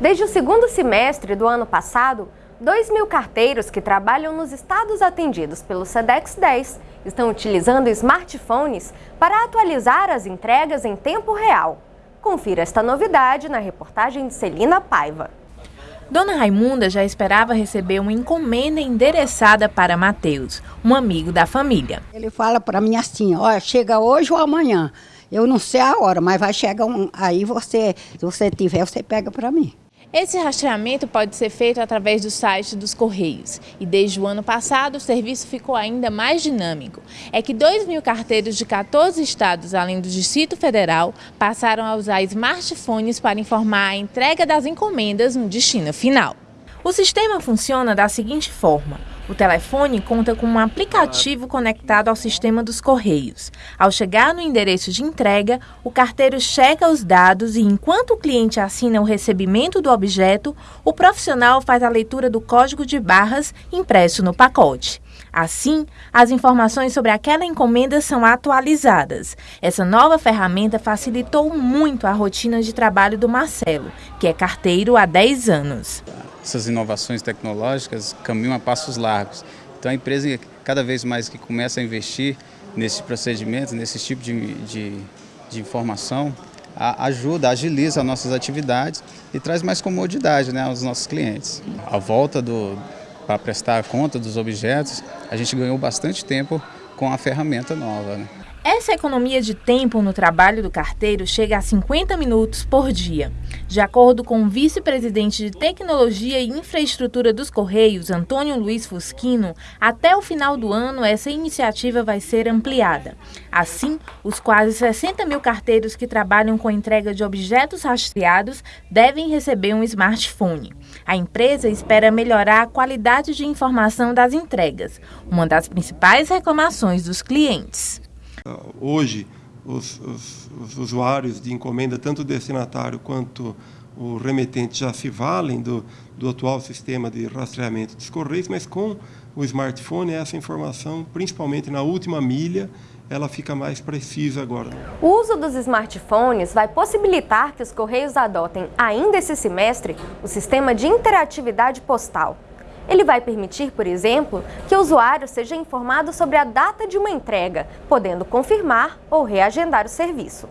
Desde o segundo semestre do ano passado, 2 mil carteiros que trabalham nos estados atendidos pelo SEDEX 10 estão utilizando smartphones para atualizar as entregas em tempo real. Confira esta novidade na reportagem de Celina Paiva. Dona Raimunda já esperava receber uma encomenda endereçada para Mateus, um amigo da família. Ele fala para mim assim: olha, chega hoje ou amanhã. Eu não sei a hora, mas vai chegar um. Aí você, se você tiver, você pega para mim. Esse rastreamento pode ser feito através do site dos Correios e desde o ano passado o serviço ficou ainda mais dinâmico. É que 2 mil carteiros de 14 estados, além do Distrito Federal, passaram a usar smartphones para informar a entrega das encomendas no destino final. O sistema funciona da seguinte forma. O telefone conta com um aplicativo conectado ao sistema dos Correios. Ao chegar no endereço de entrega, o carteiro checa os dados e, enquanto o cliente assina o recebimento do objeto, o profissional faz a leitura do código de barras impresso no pacote. Assim, as informações sobre aquela encomenda são atualizadas. Essa nova ferramenta facilitou muito a rotina de trabalho do Marcelo, que é carteiro há 10 anos essas inovações tecnológicas caminham a passos largos. Então a empresa, cada vez mais que começa a investir nesses procedimentos, nesse tipo de, de, de informação, a, ajuda, agiliza as nossas atividades e traz mais comodidade né, aos nossos clientes. A volta para prestar conta dos objetos, a gente ganhou bastante tempo com a ferramenta nova. Né? Essa economia de tempo no trabalho do carteiro chega a 50 minutos por dia. De acordo com o vice-presidente de Tecnologia e Infraestrutura dos Correios, Antônio Luiz Fusquino, até o final do ano essa iniciativa vai ser ampliada. Assim, os quase 60 mil carteiros que trabalham com entrega de objetos rastreados devem receber um smartphone. A empresa espera melhorar a qualidade de informação das entregas, uma das principais reclamações dos clientes. Hoje, os, os, os, usuários de encomenda, tanto o destinatário quanto o remetente, já se valem do, do atual sistema de rastreamento dos correios, mas com o smartphone, essa informação, principalmente na última milha, ela fica mais precisa agora. O uso dos smartphones vai possibilitar que os Correios adotem, ainda esse semestre, o sistema de interatividade postal. Ele vai permitir, por exemplo, que o usuário seja informado sobre a data de uma entrega, podendo confirmar ou reagendar o serviço.